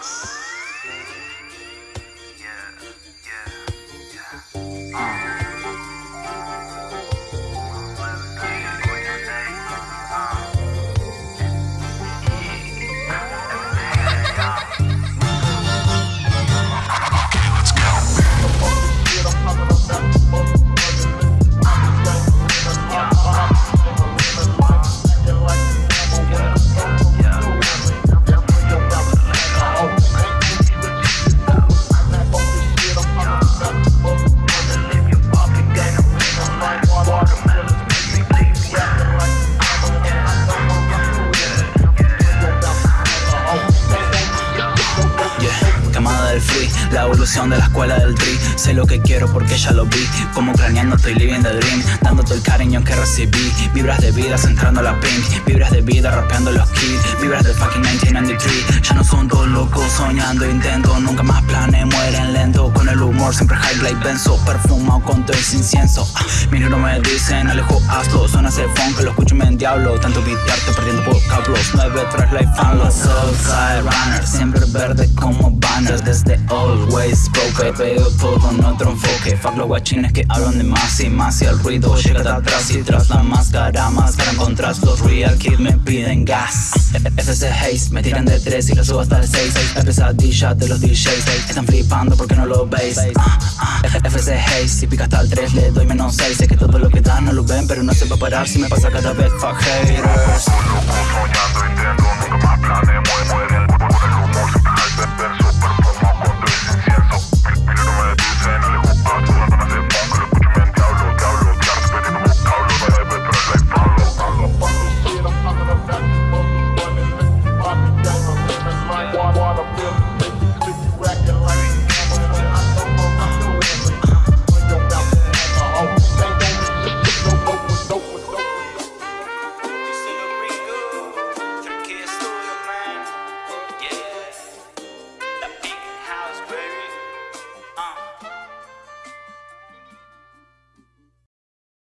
La evolución de la escuela del tri. Sé lo que quiero porque ya lo vi. Como craneando estoy living the dream. Dándote el cariño que recibí. Vibras de vida centrando la pink. Vibras de vida rapeando los kids. Vibras del fucking 1993 Ya no son dos locos soñando intento Nunca más planes mueren lento. Con el humor siempre high like benzo Perfumado con todo ese incienso. Ah, Mis no me dicen alejo asco Suena ese funk lo escucho me en diablo. Tanto videarte perdiendo vocablos. 9-3 life fan Los Southside Runners Siempre verde como banners Desde always broke Veo todo en otro enfoque. Fuck los guachines que hablan de más y más Y el ruido llega de atrás y tras la máscara Máscara contras los real kids me piden gas. FC Haze me tiran de 3 y lo subo hasta el 6 La pesadilla de los DJs Están flipando porque no lo veis. FC Haze si pica hasta el 3 le doy menos 6 Sé que todo lo que dan no lo ven pero no se va a parar si me pasa cada vez fuck haters